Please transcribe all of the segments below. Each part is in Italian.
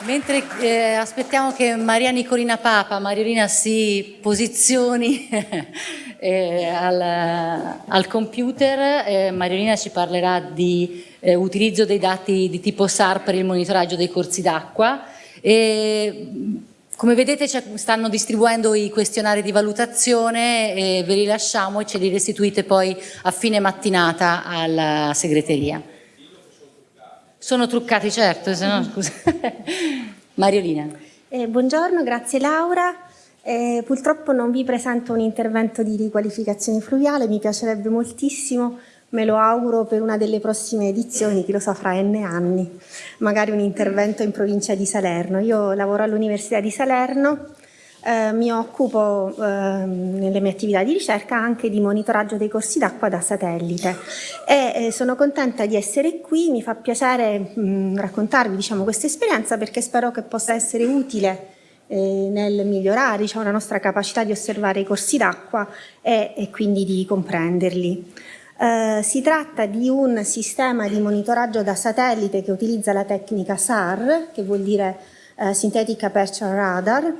Mentre eh, aspettiamo che Maria Nicolina Papa, Mariolina si posizioni eh, al, al, computer, eh, Mariolina ci parlerà di eh, utilizzo dei dati di tipo SAR per il monitoraggio dei corsi d'acqua. Come vedete stanno distribuendo i questionari di valutazione, ve li lasciamo e ce li restituite poi a fine mattinata alla segreteria. Sono truccati, certo, se no, scusa. Mariolina. Eh, buongiorno, grazie Laura. Eh, purtroppo non vi presento un intervento di riqualificazione fluviale, mi piacerebbe moltissimo, me lo auguro per una delle prossime edizioni, chi lo sa fra n anni, magari un intervento in provincia di Salerno. Io lavoro all'Università di Salerno, eh, mi occupo eh, nelle mie attività di ricerca anche di monitoraggio dei corsi d'acqua da satellite e eh, sono contenta di essere qui, mi fa piacere mh, raccontarvi diciamo, questa esperienza perché spero che possa essere utile eh, nel migliorare diciamo, la nostra capacità di osservare i corsi d'acqua e, e, quindi di comprenderli. Uh, si tratta di un sistema di monitoraggio da satellite che utilizza la tecnica SAR, che vuol dire uh, Synthetic Aperture Radar,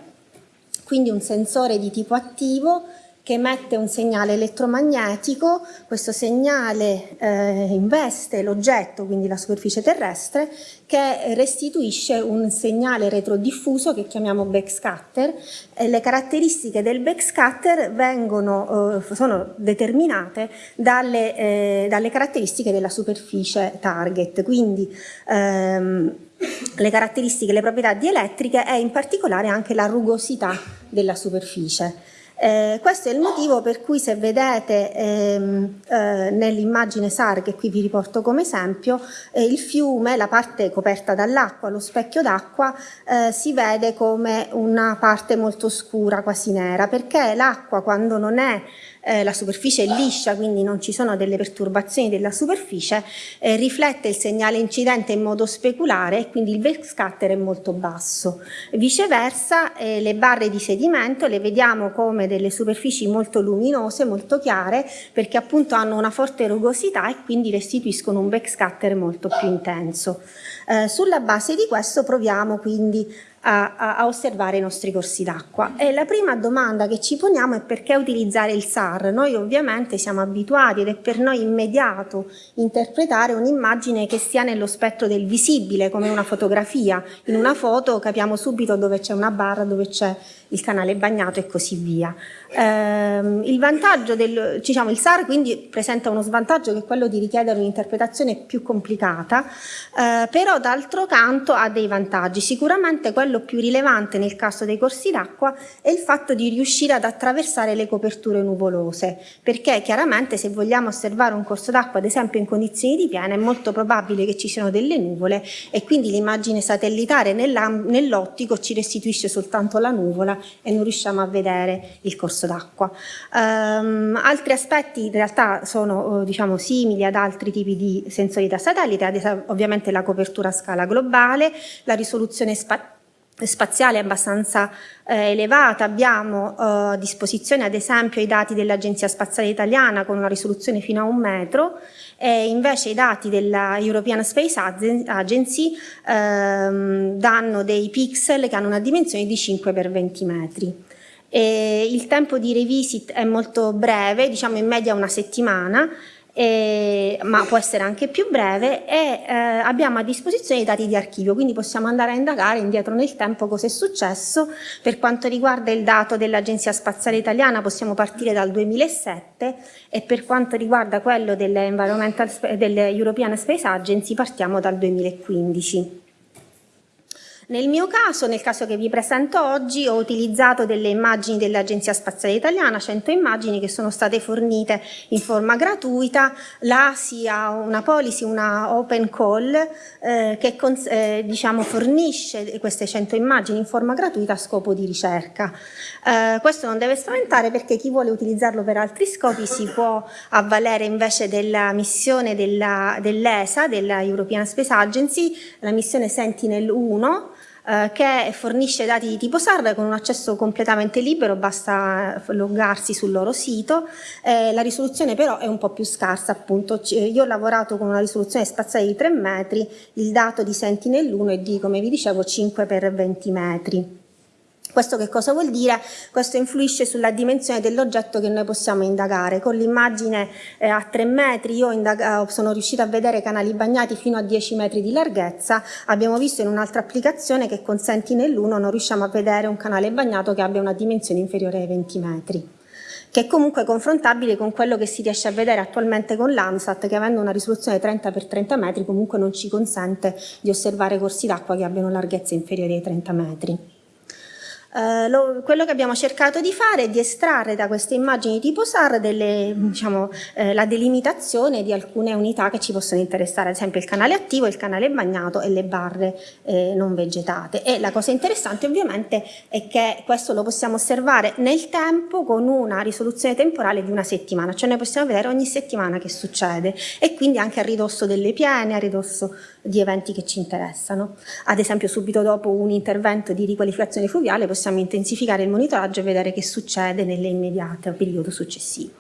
quindi un sensore di tipo attivo che emette un segnale elettromagnetico, questo segnale eh, investe l'oggetto, quindi la superficie terrestre, che restituisce un segnale retrodiffuso che chiamiamo backscatter. E le caratteristiche del backscatter vengono, eh, sono determinate dalle, eh, dalle, caratteristiche della superficie target, quindi ehm, le caratteristiche, le proprietà dielettriche e in particolare anche la rugosità della superficie. Eh, questo è il motivo per cui se vedete ehm, eh, nell'immagine SAR che qui vi riporto come esempio, eh, il fiume, la parte coperta dall'acqua, lo specchio d'acqua, eh, si vede come una parte molto scura, quasi nera, perché l'acqua quando non è eh, la superficie è liscia, quindi non ci sono delle perturbazioni della superficie, eh, riflette il segnale incidente in modo speculare e quindi il backscatter è molto basso. Viceversa eh, le barre di sedimento le vediamo come delle superfici molto luminose, molto chiare, perché appunto hanno una forte rugosità e quindi restituiscono un backscatter molto più intenso. Eh, sulla base di questo proviamo quindi a, a, a osservare i nostri corsi d'acqua. E la prima domanda che ci poniamo è perché utilizzare il SAR? Noi ovviamente siamo abituati ed è per noi immediato interpretare un'immagine che sia nello spettro del visibile, come una fotografia. In una foto capiamo subito dove c'è una barra, dove c'è il canale bagnato e così via. Eh, il del, diciamo, il SAR quindi presenta uno svantaggio che è quello di richiedere un'interpretazione più complicata, eh, però d'altro canto ha dei vantaggi. Sicuramente quello più rilevante nel caso dei corsi d'acqua è il fatto di riuscire ad attraversare le coperture nuvolose, perché chiaramente se vogliamo osservare un corso d'acqua, ad esempio in condizioni di piena, è molto probabile che ci siano delle nuvole e quindi l'immagine satellitare nell'ottico ci restituisce soltanto la nuvola e non riusciamo a vedere il corso d'acqua. Um, altri aspetti in realtà sono uh, diciamo, simili ad altri tipi di sensori da satellite, ovviamente la copertura a scala globale, la risoluzione spaziale spaziale abbastanza eh, elevata, abbiamo eh, a disposizione ad esempio i dati dell'Agenzia Spaziale Italiana con una risoluzione fino a un metro e invece i dati della European Space Agency ehm, danno dei pixel che hanno una dimensione di 5 x 20 metri. E il tempo di revisit è molto breve, diciamo in media una settimana, eh, ma può essere anche più breve e eh, abbiamo a disposizione i dati di archivio, quindi possiamo andare a indagare indietro nel tempo cosa è successo. Per quanto riguarda il dato dell'Agenzia Spaziale Italiana possiamo partire dal 2007 e per quanto riguarda quello dell'European Space Agency partiamo dal 2015. Nel mio caso, nel caso che vi presento oggi, ho utilizzato delle immagini dell'Agenzia Spaziale Italiana, 100 immagini che sono state fornite in forma gratuita. L'ASI ha una policy, una open call, eh, che eh, diciamo, fornisce queste 100 immagini in forma gratuita a scopo di ricerca. Eh, questo non deve spaventare perché chi vuole utilizzarlo per altri scopi si può avvalere invece della missione dell'ESA, della, della European Space Agency, la missione Sentinel-1, eh, che fornisce dati di tipo SAR con un accesso completamente libero, basta loggarsi sul loro sito. Eh, la risoluzione però è un po' più scarsa, appunto. Io ho lavorato con una risoluzione spaziale di 3 metri, il dato di Sentinel-1 è di, come vi dicevo, 5 x 20 metri. Questo che cosa vuol dire? Questo influisce sulla dimensione dell'oggetto che noi possiamo indagare. Con l'immagine eh, a 3 metri io eh, sono riuscita a vedere canali bagnati fino a 10 metri di larghezza. Abbiamo visto in un'altra applicazione che con Sentinel-1 non riusciamo a vedere un canale bagnato che abbia una dimensione inferiore ai 20 metri che è comunque confrontabile con quello che si riesce a vedere attualmente con l'ANSAT, che avendo una risoluzione 30 x 30 metri comunque non ci consente di osservare corsi d'acqua che abbiano larghezza inferiore ai 30 metri. Uh, lo, quello che abbiamo cercato di fare è di estrarre da queste immagini tipo SAR delle, diciamo, eh, la delimitazione di alcune unità che ci possono interessare, ad esempio il canale attivo, il canale bagnato e le barre eh, non vegetate. E la cosa interessante ovviamente è che questo lo possiamo osservare nel tempo con una risoluzione temporale di una settimana, cioè noi possiamo vedere ogni settimana che succede e quindi anche a ridosso delle piene, a ridosso di eventi che ci interessano. Ad esempio subito dopo un intervento di riqualificazione fluviale possiamo intensificare il monitoraggio e vedere che succede nell'immediato periodo successivo.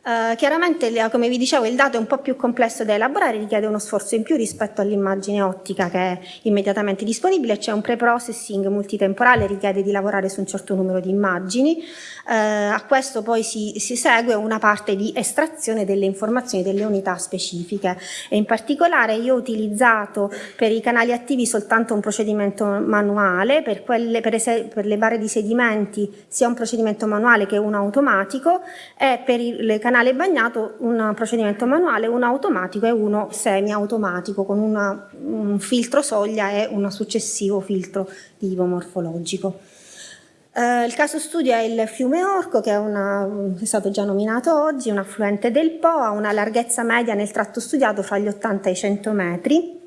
Uh, chiaramente, come vi dicevo, il dato è un po' più complesso da elaborare, richiede uno sforzo in più rispetto all'immagine ottica che è immediatamente disponibile, c'è un pre-processing multitemporale, richiede di lavorare su un certo numero di immagini, uh, a questo poi si, si, segue una parte di estrazione delle informazioni delle unità specifiche. E in particolare io ho utilizzato per i canali attivi soltanto un procedimento manuale, per, quelle, per, per le barre di sedimenti sia un procedimento manuale che uno automatico e per i, le canali canale bagnato un procedimento manuale, uno automatico e uno semi-automatico con una, un filtro soglia e un successivo filtro di tipo morfologico. Uh, il caso studio è il fiume Orco, che è, una, è, stato già nominato oggi, un affluente del Po, ha una larghezza media nel tratto studiato fra gli 80 e i 100 metri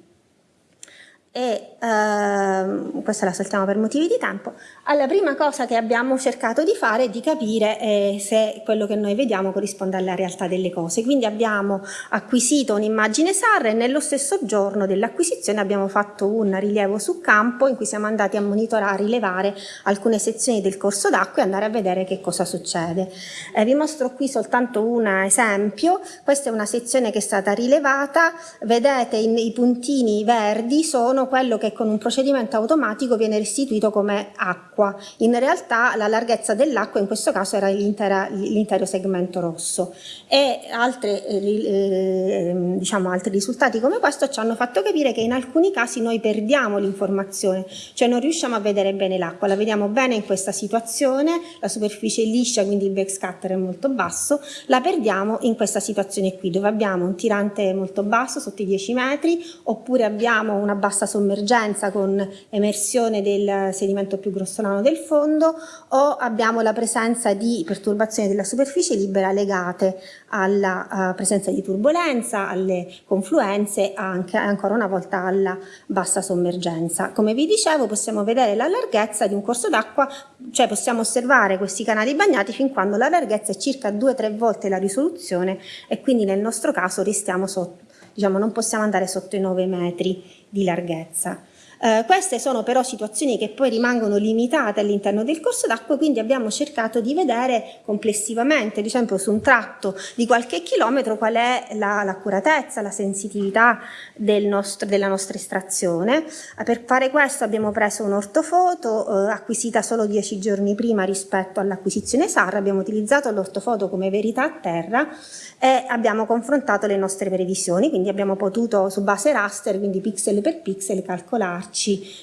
e ehm, questa la saltiamo per motivi di tempo, alla prima cosa che abbiamo cercato di fare è di capire eh, se quello che noi vediamo corrisponde alla realtà delle cose. Quindi abbiamo acquisito un'immagine SAR e nello stesso giorno dell'acquisizione abbiamo fatto un rilievo su campo in cui siamo andati a monitorare, rilevare alcune sezioni del corso d'acqua e andare a vedere che cosa succede. Eh, vi mostro qui soltanto un esempio, questa è una sezione che è stata rilevata, vedete i, i puntini verdi sono sono quello che con un procedimento automatico viene restituito come acqua. In realtà la larghezza dell'acqua in questo caso era l'intero segmento rosso e altre, eh, eh, diciamo, altri risultati come questo ci hanno fatto capire che in alcuni casi noi perdiamo l'informazione, cioè non riusciamo a vedere bene l'acqua, la vediamo bene in questa situazione, la superficie è liscia quindi il backscatter è molto basso, la perdiamo in questa situazione qui dove abbiamo un tirante molto basso sotto i 10 metri oppure abbiamo una bassa sommergenza con emersione del sedimento più grossolano del fondo o abbiamo la presenza di perturbazioni della superficie libera legate alla uh, presenza di turbolenza, alle confluenze, anche ancora una volta alla bassa sommergenza. Come vi dicevo possiamo vedere la larghezza di un corso d'acqua, cioè possiamo osservare questi canali bagnati fin quando la larghezza è circa 2-3 volte la risoluzione e quindi nel nostro caso restiamo sotto, diciamo non possiamo andare sotto i 9 metri di larghezza. Eh, queste sono però situazioni che poi rimangono limitate all'interno del corso d'acqua, quindi abbiamo cercato di vedere complessivamente, ad esempio su un tratto di qualche chilometro, qual è l'accuratezza, la, la, sensitività del nostro, della nostra estrazione. Eh, per fare questo abbiamo preso un'ortofoto eh, acquisita solo dieci giorni prima rispetto all'acquisizione SAR, abbiamo utilizzato l'ortofoto come verità a terra e abbiamo confrontato le nostre previsioni, quindi abbiamo potuto su base raster, quindi pixel per pixel, calcolarci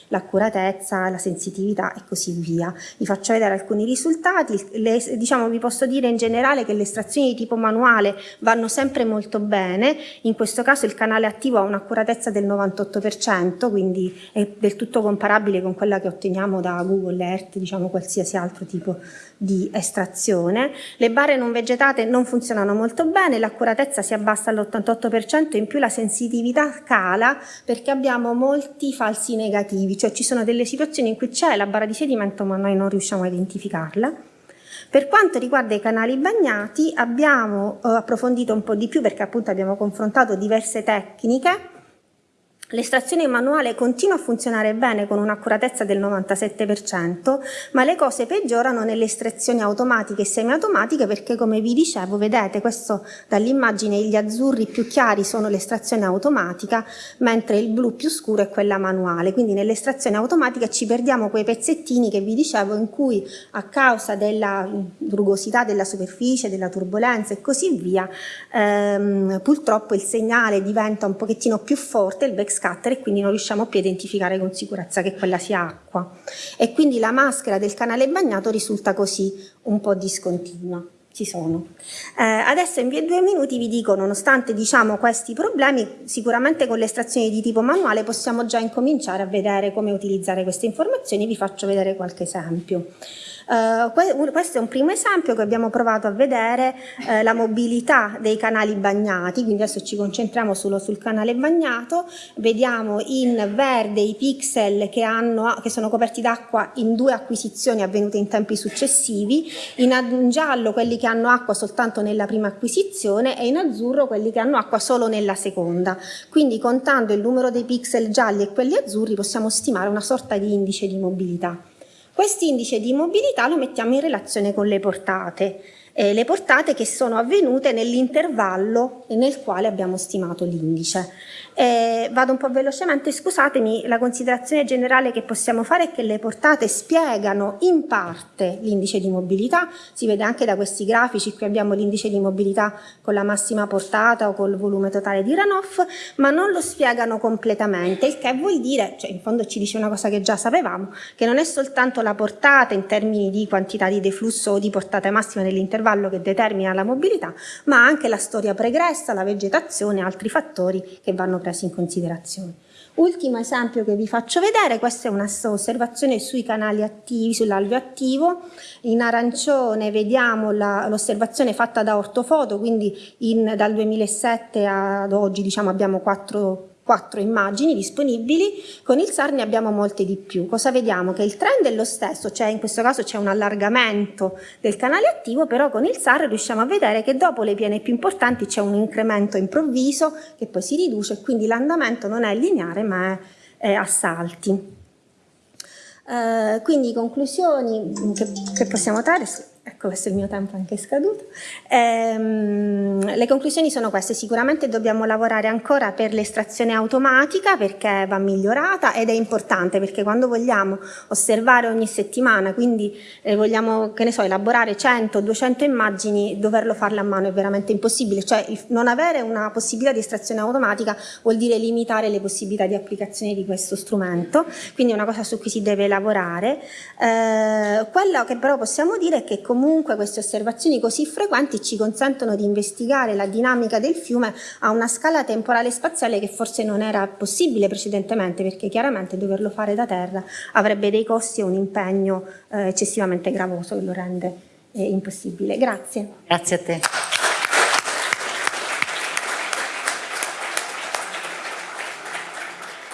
l'accuratezza, la sensitività e così via. Vi faccio vedere alcuni risultati, le, diciamo, vi posso dire in generale che le estrazioni di tipo manuale vanno sempre molto bene, in questo caso il canale attivo ha un'accuratezza del 98%, quindi è del tutto comparabile con quella che otteniamo da Google Earth, diciamo qualsiasi altro tipo di estrazione. Le barre non vegetate non funzionano molto bene, l'accuratezza si abbassa all'88%, in più la sensitività cala perché abbiamo molti falsi negativi, cioè ci sono delle situazioni in cui c'è la barra di sedimento ma noi non riusciamo a identificarla. Per quanto riguarda i canali bagnati abbiamo eh, approfondito un po' di più perché appunto abbiamo confrontato diverse tecniche L'estrazione manuale continua a funzionare bene con un'accuratezza del 97%, ma le cose peggiorano nelle estrazioni automatiche e semiautomatiche perché come vi dicevo, vedete questo dall'immagine gli azzurri più chiari sono l'estrazione automatica, mentre il blu più scuro è quella manuale, quindi nell'estrazione automatica ci perdiamo quei pezzettini che vi dicevo in cui a causa della rugosità della superficie, della turbolenza e così via, ehm, purtroppo il segnale diventa un pochettino più forte, il backscatter scatter e quindi non riusciamo più a identificare con sicurezza che quella sia acqua. E quindi la maschera del canale bagnato risulta così un po' discontinua. Ci sono. Eh, adesso in due minuti vi dico, nonostante diciamo, questi problemi, sicuramente con le estrazioni di tipo manuale possiamo già incominciare a vedere come utilizzare queste informazioni, vi faccio vedere qualche esempio. Uh, questo è un primo esempio che abbiamo provato a vedere uh, la mobilità dei canali bagnati, quindi adesso ci concentriamo solo sul canale bagnato, vediamo in verde i pixel che, hanno, che sono coperti d'acqua in due acquisizioni avvenute in tempi successivi, in giallo quelli che hanno acqua soltanto nella prima acquisizione e in azzurro quelli che hanno acqua solo nella seconda. Quindi contando il numero dei pixel gialli e quelli azzurri possiamo stimare una sorta di indice di mobilità. Quest'indice di mobilità lo mettiamo in relazione con le portate, eh, le portate che sono avvenute nell'intervallo nel quale abbiamo stimato l'indice. Eh, vado un po' velocemente, scusatemi, la considerazione generale che possiamo fare è che le portate spiegano in parte l'indice di mobilità, si vede anche da questi grafici, qui abbiamo l'indice di mobilità con la massima portata o col volume totale di runoff, ma non lo spiegano completamente, il che vuol dire, cioè in fondo ci dice una cosa che già sapevamo, che non è soltanto la portata in termini di quantità di deflusso o di portata massima nell'intervallo che determina la mobilità, ma anche la storia pregressa, la vegetazione e altri fattori che vanno presi in considerazione. Ultimo esempio che vi faccio vedere, questa è un'osservazione sui canali attivi, sull'alveo attivo, in arancione vediamo l'osservazione fatta da ortofoto, quindi in, dal 2007 ad oggi diciamo, abbiamo quattro quattro immagini disponibili, con il SAR ne abbiamo molte di più. Cosa vediamo? Che il trend è lo stesso, cioè in questo caso c'è un allargamento del canale attivo, però con il SAR riusciamo a vedere che dopo le piene più importanti c'è un incremento improvviso che poi si riduce e quindi l'andamento non è lineare ma è, è a salti. Uh, quindi conclusioni che, che possiamo trarre Ecco, questo è il mio tempo anche scaduto. Ehm, le conclusioni sono queste, sicuramente dobbiamo lavorare ancora per l'estrazione automatica perché va migliorata ed è importante perché quando vogliamo osservare ogni settimana, quindi eh, vogliamo, che ne so, elaborare 100-200 immagini, doverlo farle a mano è veramente impossibile, cioè non avere una possibilità di estrazione automatica vuol dire limitare le possibilità di applicazione di questo strumento, quindi è una cosa su cui si deve lavorare. Eh, quello che però possiamo dire è che comunque comunque queste osservazioni così frequenti ci consentono di investigare la dinamica del fiume a una scala temporale e spaziale che forse non era possibile precedentemente perché chiaramente doverlo fare da terra avrebbe dei costi e un impegno eh, eccessivamente gravoso che lo rende eh, impossibile. Grazie. Grazie a te.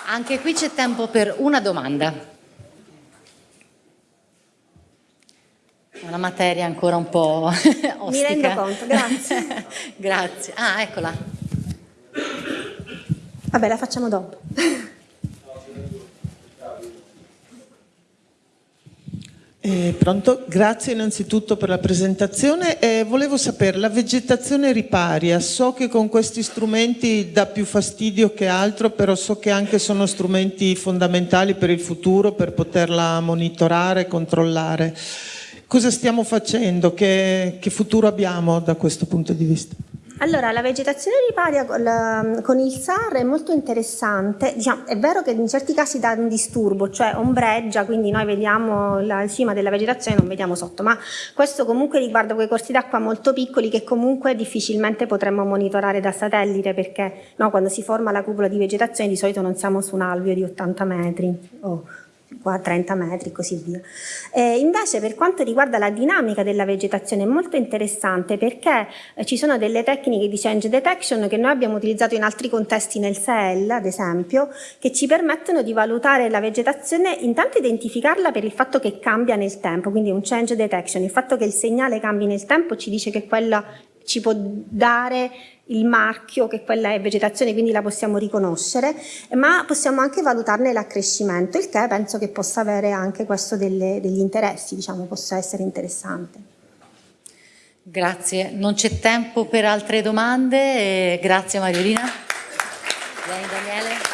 Anche qui c'è tempo per una domanda. Una materia ancora un po' ostica. Mi rendo conto, grazie. grazie. Ah, eccola. Vabbè, la facciamo dopo. Eh, pronto? Grazie innanzitutto per la presentazione. Eh, volevo sapere, la vegetazione riparia, so che con questi strumenti dà più fastidio che altro, però so che anche sono strumenti fondamentali per il futuro, per poterla monitorare, controllare. Cosa stiamo facendo? Che, che futuro abbiamo da questo punto di vista? Allora, la vegetazione riparia con, il SAR è molto interessante, diciamo, è vero che in certi casi dà un disturbo, cioè ombreggia, quindi noi vediamo la cima della vegetazione e non vediamo sotto, ma questo comunque riguarda quei corsi d'acqua molto piccoli che comunque difficilmente potremmo monitorare da satellite perché no, quando si forma la cupola di vegetazione di solito non siamo su un alveo di 80 metri oh 30 metri e così via. Eh, invece per quanto riguarda la dinamica della vegetazione è molto interessante perché eh, ci sono delle tecniche di change detection che noi abbiamo utilizzato in altri contesti nel SEL ad esempio che ci permettono di valutare la vegetazione intanto identificarla per il fatto che cambia nel tempo quindi un change detection, il fatto che il segnale cambi nel tempo ci dice che quella ci può dare il marchio che quella è vegetazione, quindi la possiamo riconoscere, ma possiamo anche valutarne l'accrescimento, il che penso che possa avere anche questo delle, degli interessi, diciamo, possa essere interessante. Grazie, non c'è tempo per altre domande, grazie Mariolina. Vieni Daniele.